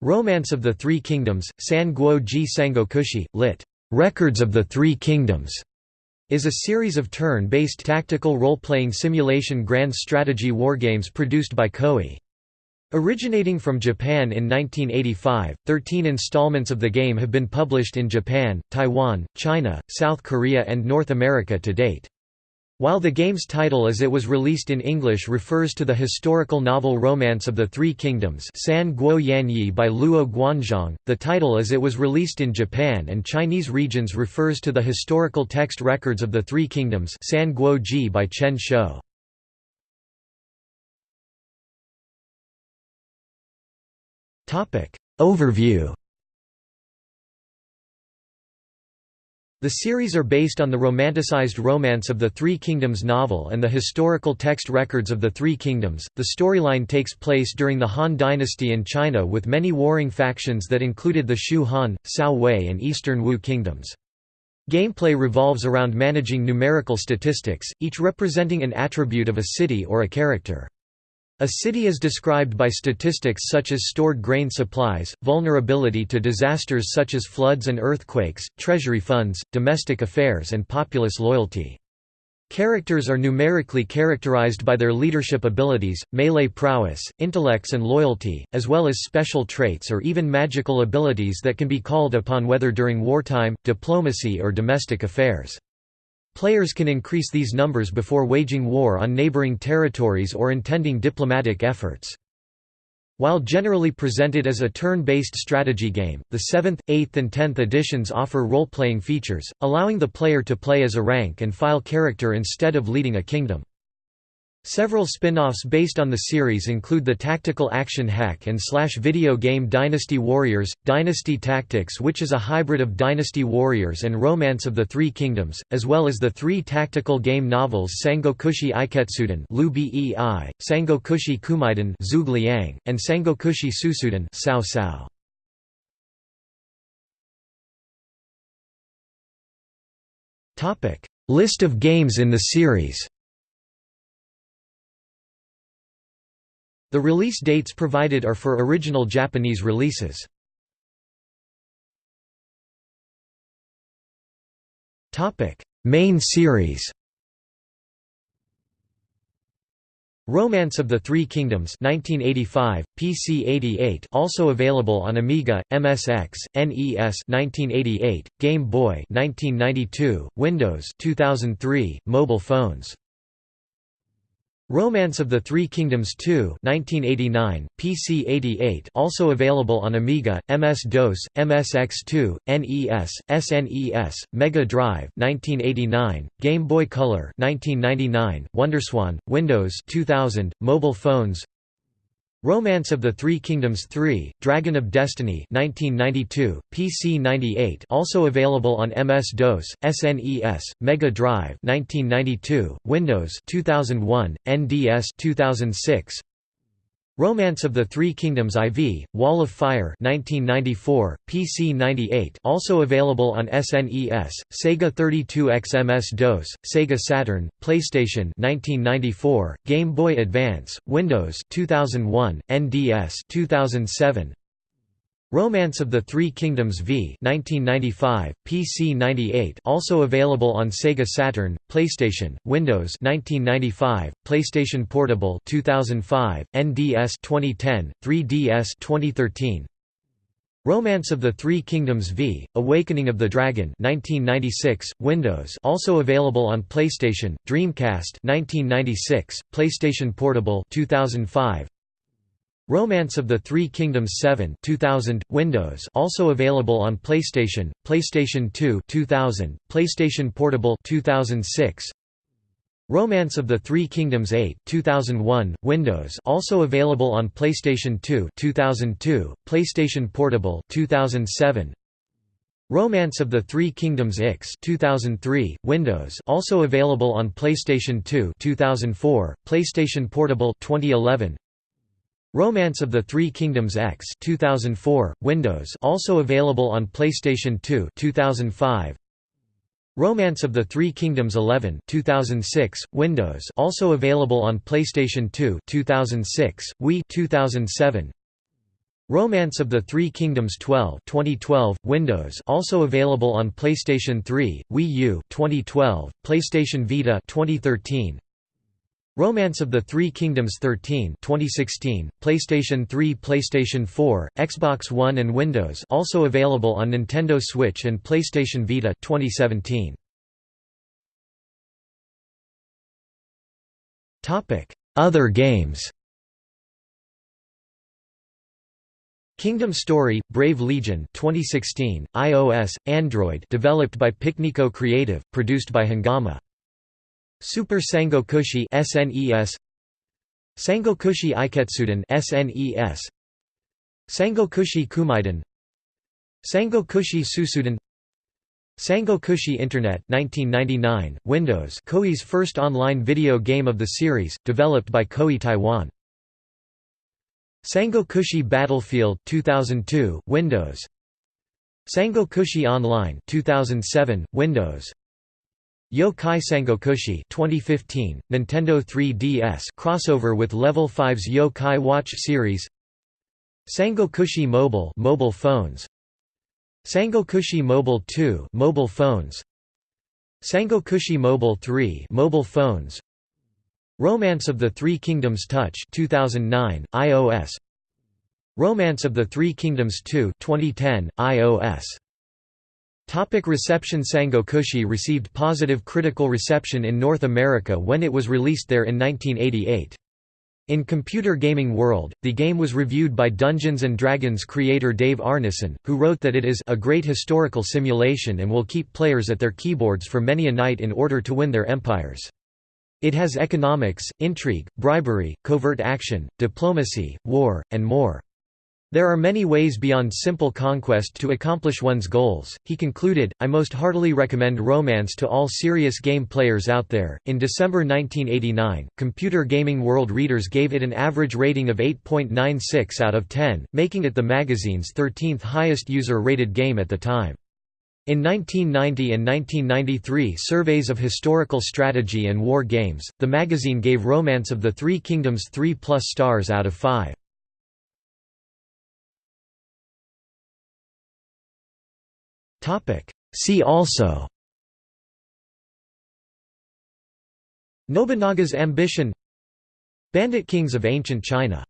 Romance of the Three Kingdoms, San Guo Ji Sangokushi, lit. Records of the Three Kingdoms, is a series of turn-based tactical role-playing simulation grand strategy wargames produced by Koei. Originating from Japan in 1985, 13 installments of the game have been published in Japan, Taiwan, China, South Korea and North America to date. While the game's title as it was released in English refers to the historical novel Romance of the Three Kingdoms San Guo Yanyi by Luo Guanzhong, the title as it was released in Japan and Chinese regions refers to the historical text records of the Three Kingdoms San Guo Ji by Chen Shou. Overview The series are based on the romanticized Romance of the Three Kingdoms novel and the historical text records of the Three Kingdoms. The storyline takes place during the Han Dynasty in China with many warring factions that included the Shu Han, Cao Wei, and Eastern Wu kingdoms. Gameplay revolves around managing numerical statistics, each representing an attribute of a city or a character. A city is described by statistics such as stored grain supplies, vulnerability to disasters such as floods and earthquakes, treasury funds, domestic affairs and populace loyalty. Characters are numerically characterized by their leadership abilities, melee prowess, intellects and loyalty, as well as special traits or even magical abilities that can be called upon whether during wartime, diplomacy or domestic affairs. Players can increase these numbers before waging war on neighboring territories or intending diplomatic efforts. While generally presented as a turn-based strategy game, the 7th, 8th and 10th editions offer role-playing features, allowing the player to play as a rank and file character instead of leading a kingdom. Several spin-offs based on the series include the tactical action hack and slash video game Dynasty Warriors, Dynasty Tactics which is a hybrid of Dynasty Warriors and Romance of the Three Kingdoms, as well as the three tactical game novels Sangokushi Eiketsuden Lu Bei, Sangokushi Koumeiden Zhuge and Sangokushi Sousouden Cao Cao. List of games in the series The release dates provided are for original Japanese releases. Main series Romance of the Three Kingdoms 1985, PC 88 also available on Amiga, MSX, NES 1988, Game Boy 1992, Windows 2003, mobile phones Romance of the Three Kingdoms 2 1989, PC 88 also available on Amiga, MS-DOS, MSX2, NES, SNES, Mega Drive 1989, Game Boy Color 1999, WonderSwan, Windows 2000, mobile phones Romance of the Three Kingdoms 3, Dragon of Destiny 1992, PC 98 also available on MS-DOS, SNES, Mega Drive 1992, Windows 2001, NDS 2006, Romance of the Three Kingdoms IV, Wall of Fire 1994, PC 98 also available on SNES, Sega 32X MS-DOS, Sega Saturn, PlayStation 1994, Game Boy Advance, Windows 2001, NDS 2007, Romance of the Three Kingdoms v 1995, PC 98 also available on Sega Saturn, PlayStation, Windows 1995, PlayStation Portable 2005, NDS 2010, 3DS 2013. Romance of the Three Kingdoms v Awakening of the Dragon 1996, Windows also available on PlayStation, Dreamcast 1996, PlayStation Portable 2005, Romance of the Three Kingdoms 7 2000, Windows also available on PlayStation, PlayStation 2 2000, PlayStation Portable 2006, Romance of the Three Kingdoms 8 2001, Windows also available on PlayStation 2 2002, PlayStation Portable 2007, Romance of the Three Kingdoms X 2003, Windows also available on PlayStation 2 2004, PlayStation Portable 2011, Romance of the Three Kingdoms X 2004, Windows also available on PlayStation 2 2005. Romance of the Three Kingdoms 11 2006, Windows also available on PlayStation 2 2006, Wii 2007. Romance of the Three Kingdoms 12 2012, Windows also available on PlayStation 3, Wii U 2012, PlayStation Vita 2013, Romance of the Three Kingdoms 13 2016, PlayStation 3 PlayStation 4, Xbox One and Windows also available on Nintendo Switch and PlayStation Vita 2017. Other games Kingdom Story, Brave Legion 2016, iOS, Android developed by Picnico Creative, produced by Hangame. Super Sangokushi SNES Sangokushi Eiketsuden SNES Sangokushi Koumeiden Sangokushi Sousouden Sangokushi Internet 1999, Windows. Koei's first online video game of the series, developed by Koei Taiwan. Sangokushi Battlefield 2002 Windows. Sangokushi Online 2007 Windows Yo-Kai Sangokushi 2015 Nintendo 3DS crossover with Level 5's Yo-Kai Watch series. Sangokushi Mobile mobile phones. Sangokushi Mobile 2 mobile phones. Sangokushi Mobile 3 mobile phones. Romance of the Three Kingdoms Touch 2009, iOS Romance of the Three Kingdoms 2 2010, iOS Topic reception Sangokushi received positive critical reception in North America when it was released there in 1988. In Computer Gaming World, the game was reviewed by Dungeons & Dragons creator Dave Arneson, who wrote that it is a great historical simulation and will keep players at their keyboards for many a night in order to win their empires. It has economics, intrigue, bribery, covert action, diplomacy, war, and more. There are many ways beyond simple conquest to accomplish one's goals, he concluded. I most heartily recommend Romance to all serious game players out there. In December 1989, Computer Gaming World readers gave it an average rating of 8.96 out of 10, making it the magazine's 13th highest user rated game at the time. In 1990 and 1993 surveys of historical strategy and war games, the magazine gave Romance of the Three Kingdoms 3 plus stars out of 5. See also. Nobunaga's ambition. Bandit kings of ancient China